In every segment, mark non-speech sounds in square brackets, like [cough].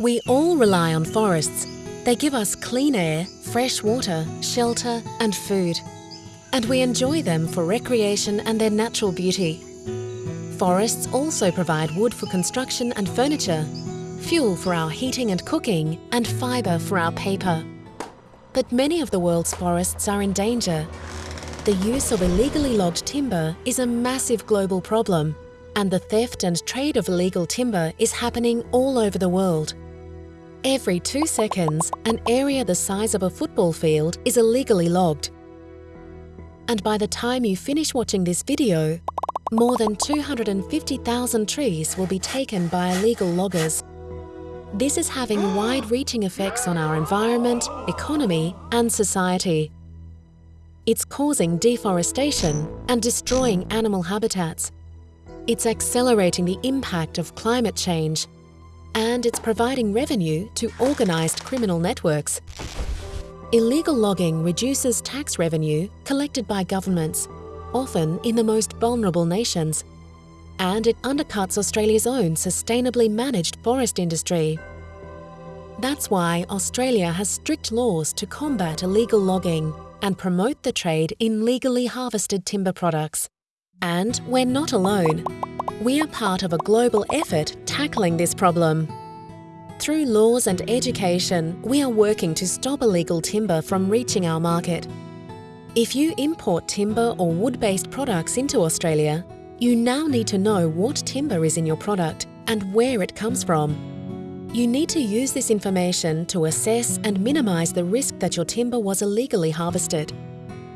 We all rely on forests. They give us clean air, fresh water, shelter and food. And we enjoy them for recreation and their natural beauty. Forests also provide wood for construction and furniture, fuel for our heating and cooking, and fibre for our paper. But many of the world's forests are in danger. The use of illegally logged timber is a massive global problem, and the theft and trade of illegal timber is happening all over the world. Every two seconds, an area the size of a football field is illegally logged. And by the time you finish watching this video, more than 250,000 trees will be taken by illegal loggers. This is having [gasps] wide-reaching effects on our environment, economy and society. It's causing deforestation and destroying animal habitats. It's accelerating the impact of climate change and it's providing revenue to organised criminal networks. Illegal logging reduces tax revenue collected by governments, often in the most vulnerable nations, and it undercuts Australia's own sustainably managed forest industry. That's why Australia has strict laws to combat illegal logging and promote the trade in legally harvested timber products. And we're not alone. We are part of a global effort tackling this problem. Through laws and education, we are working to stop illegal timber from reaching our market. If you import timber or wood-based products into Australia, you now need to know what timber is in your product and where it comes from. You need to use this information to assess and minimise the risk that your timber was illegally harvested.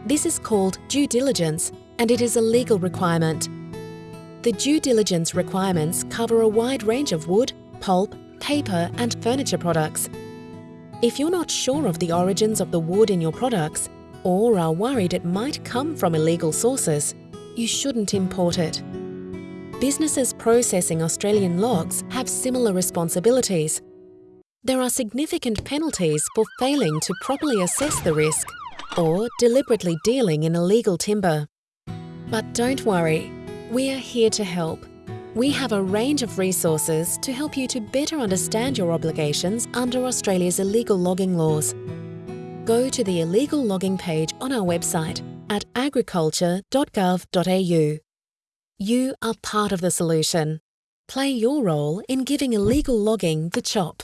This is called due diligence and it is a legal requirement. The due diligence requirements cover a wide range of wood, pulp, paper and furniture products. If you're not sure of the origins of the wood in your products, or are worried it might come from illegal sources, you shouldn't import it. Businesses processing Australian logs have similar responsibilities. There are significant penalties for failing to properly assess the risk or deliberately dealing in illegal timber. But don't worry, we are here to help. We have a range of resources to help you to better understand your obligations under Australia's illegal logging laws. Go to the illegal logging page on our website at agriculture.gov.au. You are part of the solution. Play your role in giving illegal logging the chop.